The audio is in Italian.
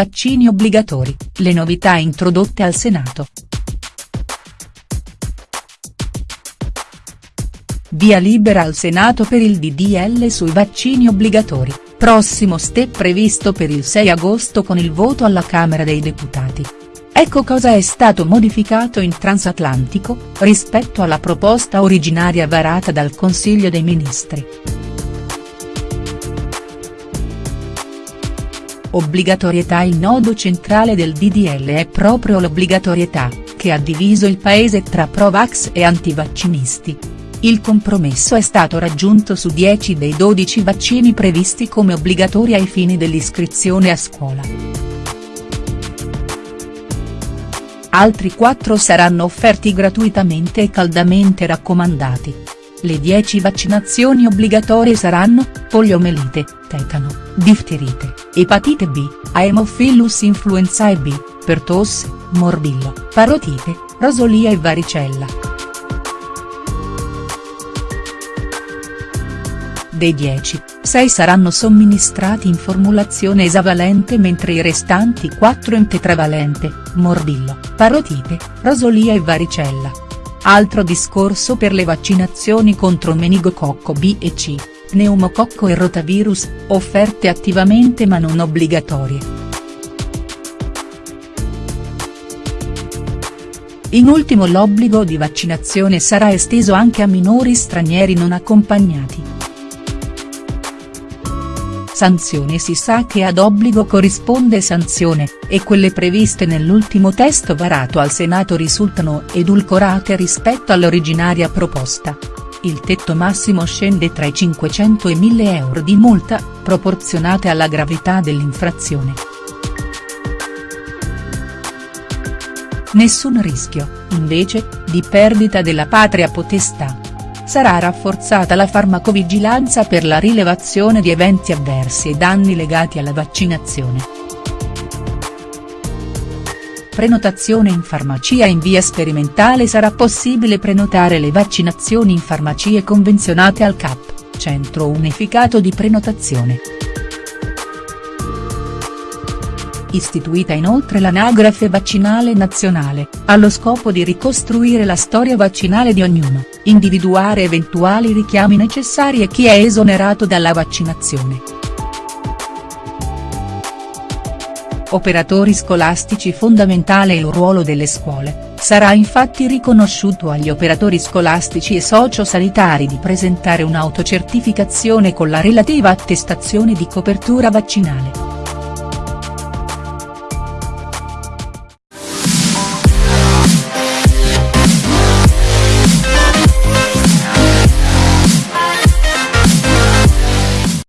vaccini obbligatori, le novità introdotte al Senato. Via libera al Senato per il DDL sui vaccini obbligatori, prossimo step previsto per il 6 agosto con il voto alla Camera dei Deputati. Ecco cosa è stato modificato in transatlantico, rispetto alla proposta originaria varata dal Consiglio dei Ministri. Obbligatorietà Il nodo centrale del DDL è proprio l'obbligatorietà, che ha diviso il paese tra pro-vax e antivaccinisti. Il compromesso è stato raggiunto su 10 dei 12 vaccini previsti come obbligatori ai fini dell'iscrizione a scuola. Altri 4 saranno offerti gratuitamente e caldamente raccomandati. Le 10 vaccinazioni obbligatorie saranno, poliomelite, tetano, difterite, epatite B, Haemophilus influenzae B, pertosse, morbillo, parotite, rosolia e varicella. Dei 10, 6 saranno somministrati in formulazione esavalente mentre i restanti 4 in tetravalente, morbillo, parotite, rosolia e varicella. Altro discorso per le vaccinazioni contro meningococco B e C, pneumococco e rotavirus, offerte attivamente ma non obbligatorie. In ultimo l'obbligo di vaccinazione sarà esteso anche a minori stranieri non accompagnati. Sanzione Si sa che ad obbligo corrisponde sanzione, e quelle previste nell'ultimo testo varato al Senato risultano edulcorate rispetto all'originaria proposta. Il tetto massimo scende tra i 500 e 1000 euro di multa, proporzionate alla gravità dell'infrazione. Nessun rischio, invece, di perdita della patria potestà sarà rafforzata la farmacovigilanza per la rilevazione di eventi avversi e danni legati alla vaccinazione. Prenotazione in farmacia in via sperimentale sarà possibile prenotare le vaccinazioni in farmacie convenzionate al CAP, Centro Unificato di Prenotazione. Istituita inoltre l'anagrafe vaccinale nazionale, allo scopo di ricostruire la storia vaccinale di ognuno, individuare eventuali richiami necessari e chi è esonerato dalla vaccinazione. Operatori scolastici fondamentale il ruolo delle scuole, sarà infatti riconosciuto agli operatori scolastici e sociosanitari di presentare un'autocertificazione con la relativa attestazione di copertura vaccinale.